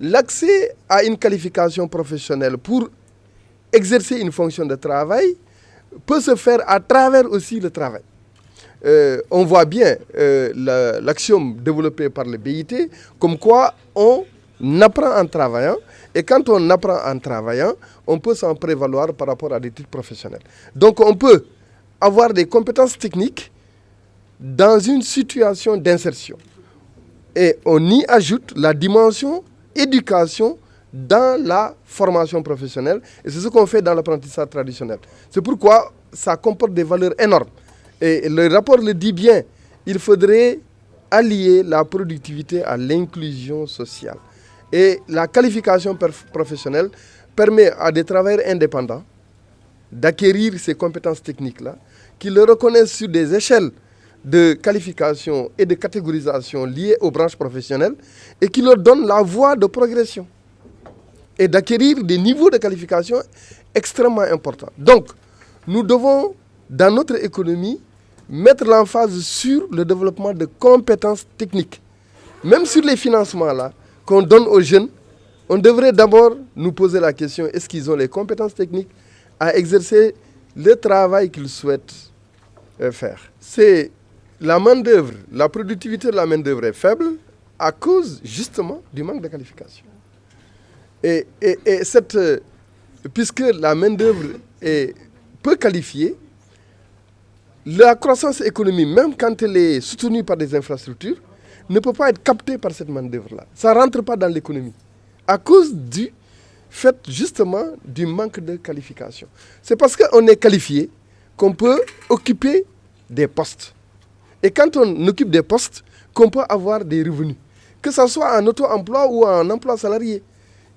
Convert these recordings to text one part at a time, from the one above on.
l'accès à une qualification professionnelle pour exercer une fonction de travail peut se faire à travers aussi le travail. Euh, on voit bien euh, l'axiome développé par le BIT, comme quoi on apprend en travaillant, et quand on apprend en travaillant, on peut s'en prévaloir par rapport à des titres professionnels. Donc on peut avoir des compétences techniques dans une situation d'insertion. Et on y ajoute la dimension éducation dans la formation professionnelle. Et c'est ce qu'on fait dans l'apprentissage traditionnel. C'est pourquoi ça comporte des valeurs énormes. Et le rapport le dit bien, il faudrait allier la productivité à l'inclusion sociale. Et la qualification professionnelle permet à des travailleurs indépendants d'acquérir ces compétences techniques-là, qui le reconnaissent sur des échelles de qualification et de catégorisation liées aux branches professionnelles et qui leur donnent la voie de progression et d'acquérir des niveaux de qualification extrêmement importants. Donc, nous devons, dans notre économie, mettre l'emphase sur le développement de compétences techniques. Même sur les financements là qu'on donne aux jeunes, on devrait d'abord nous poser la question, est-ce qu'ils ont les compétences techniques à exercer le travail qu'ils souhaitent euh, faire? C'est la main-d'œuvre, la productivité de la main-d'œuvre est faible à cause justement du manque de qualification. Et, cette, euh, puisque la main-d'œuvre est peu qualifiée, la croissance économique, même quand elle est soutenue par des infrastructures, ne peut pas être captée par cette main-d'œuvre-là. Ça ne rentre pas dans l'économie. À cause du fait justement du manque de qualification. C'est parce qu'on est qualifié qu'on peut occuper des postes. Et quand on occupe des postes, qu'on peut avoir des revenus. Que ce soit en auto-emploi ou en emploi salarié.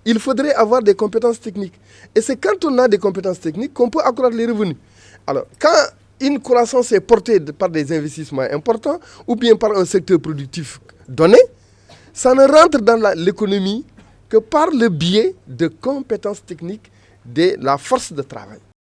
Il faudrait avoir des compétences techniques. Et c'est quand on a des compétences techniques qu'on peut accroître les revenus. Alors, quand une croissance est portée par des investissements importants ou bien par un secteur productif donné, ça ne rentre dans l'économie que par le biais de compétences techniques de la force de travail.